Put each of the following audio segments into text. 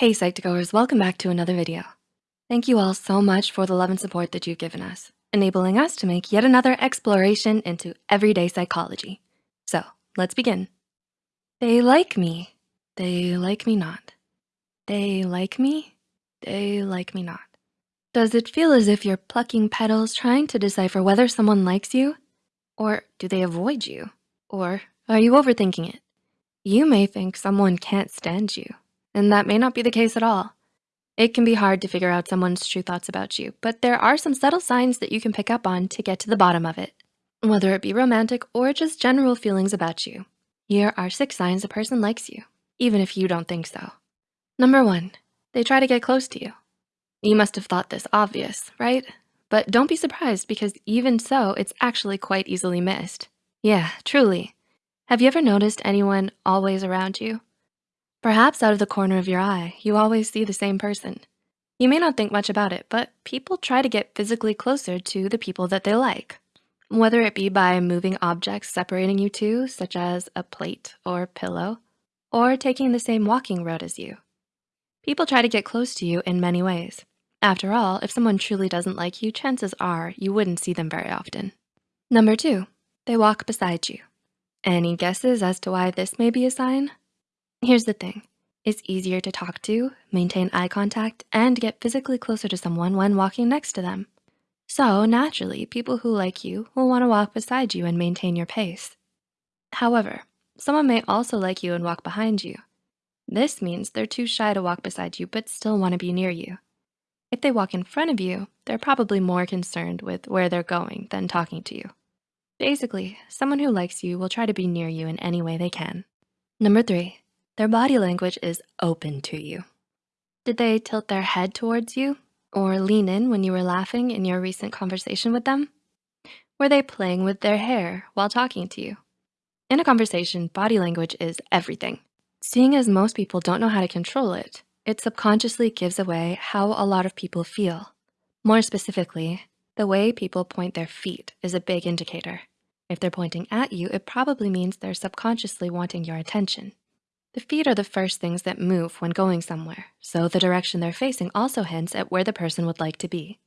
Hey Psych2Goers, welcome back to another video. Thank you all so much for the love and support that you've given us, enabling us to make yet another exploration into everyday psychology. So let's begin. They like me, they like me not. They like me, they like me not. Does it feel as if you're plucking petals trying to decipher whether someone likes you? Or do they avoid you? Or are you overthinking it? You may think someone can't stand you and that may not be the case at all. It can be hard to figure out someone's true thoughts about you, but there are some subtle signs that you can pick up on to get to the bottom of it, whether it be romantic or just general feelings about you. Here are six signs a person likes you, even if you don't think so. Number one, they try to get close to you. You must have thought this obvious, right? But don't be surprised because even so, it's actually quite easily missed. Yeah, truly. Have you ever noticed anyone always around you? Perhaps out of the corner of your eye, you always see the same person. You may not think much about it, but people try to get physically closer to the people that they like. Whether it be by moving objects separating you two, such as a plate or pillow, or taking the same walking road as you. People try to get close to you in many ways. After all, if someone truly doesn't like you, chances are you wouldn't see them very often. Number two, they walk beside you. Any guesses as to why this may be a sign? Here's the thing. It's easier to talk to, maintain eye contact, and get physically closer to someone when walking next to them. So naturally, people who like you will wanna walk beside you and maintain your pace. However, someone may also like you and walk behind you. This means they're too shy to walk beside you but still wanna be near you. If they walk in front of you, they're probably more concerned with where they're going than talking to you. Basically, someone who likes you will try to be near you in any way they can. Number three, their body language is open to you. Did they tilt their head towards you or lean in when you were laughing in your recent conversation with them? Were they playing with their hair while talking to you? In a conversation, body language is everything. Seeing as most people don't know how to control it, it subconsciously gives away how a lot of people feel. More specifically, the way people point their feet is a big indicator. If they're pointing at you, it probably means they're subconsciously wanting your attention. The feet are the first things that move when going somewhere, so the direction they're facing also hints at where the person would like to be.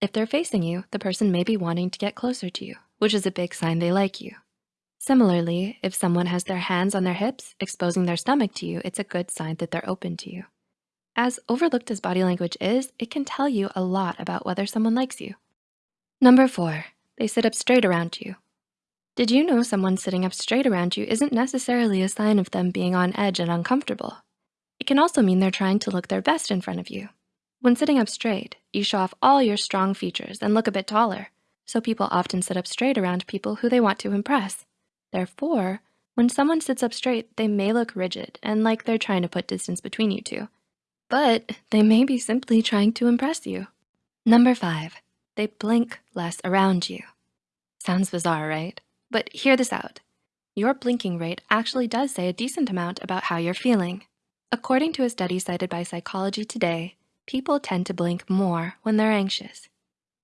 If they're facing you, the person may be wanting to get closer to you, which is a big sign they like you. Similarly, if someone has their hands on their hips, exposing their stomach to you, it's a good sign that they're open to you. As overlooked as body language is, it can tell you a lot about whether someone likes you. Number four, they sit up straight around you. Did you know someone sitting up straight around you isn't necessarily a sign of them being on edge and uncomfortable? It can also mean they're trying to look their best in front of you. When sitting up straight, you show off all your strong features and look a bit taller. So people often sit up straight around people who they want to impress. Therefore, when someone sits up straight, they may look rigid and like they're trying to put distance between you two. But they may be simply trying to impress you. Number five, they blink less around you. Sounds bizarre, right? But hear this out. Your blinking rate actually does say a decent amount about how you're feeling. According to a study cited by Psychology Today, people tend to blink more when they're anxious.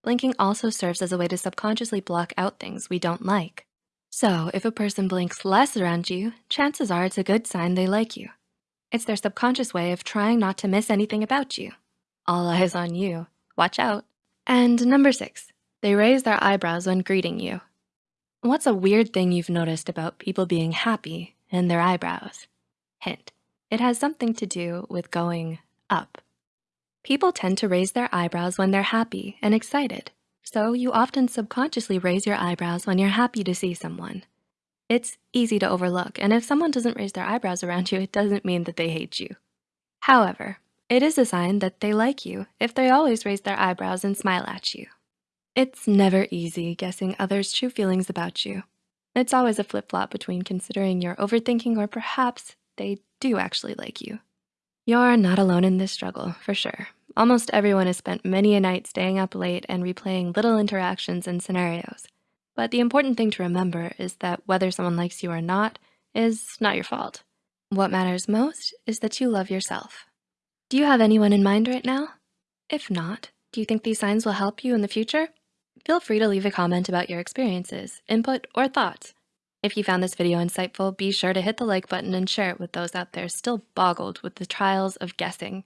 Blinking also serves as a way to subconsciously block out things we don't like. So if a person blinks less around you, chances are it's a good sign they like you. It's their subconscious way of trying not to miss anything about you. All eyes on you, watch out. And number six, they raise their eyebrows when greeting you. What's a weird thing you've noticed about people being happy and their eyebrows? Hint, it has something to do with going up. People tend to raise their eyebrows when they're happy and excited. So you often subconsciously raise your eyebrows when you're happy to see someone. It's easy to overlook, and if someone doesn't raise their eyebrows around you, it doesn't mean that they hate you. However, it is a sign that they like you if they always raise their eyebrows and smile at you. It's never easy guessing others' true feelings about you. It's always a flip-flop between considering you're overthinking or perhaps they do actually like you. You're not alone in this struggle, for sure. Almost everyone has spent many a night staying up late and replaying little interactions and scenarios. But the important thing to remember is that whether someone likes you or not is not your fault. What matters most is that you love yourself. Do you have anyone in mind right now? If not, do you think these signs will help you in the future? Feel free to leave a comment about your experiences, input, or thoughts. If you found this video insightful, be sure to hit the like button and share it with those out there still boggled with the trials of guessing.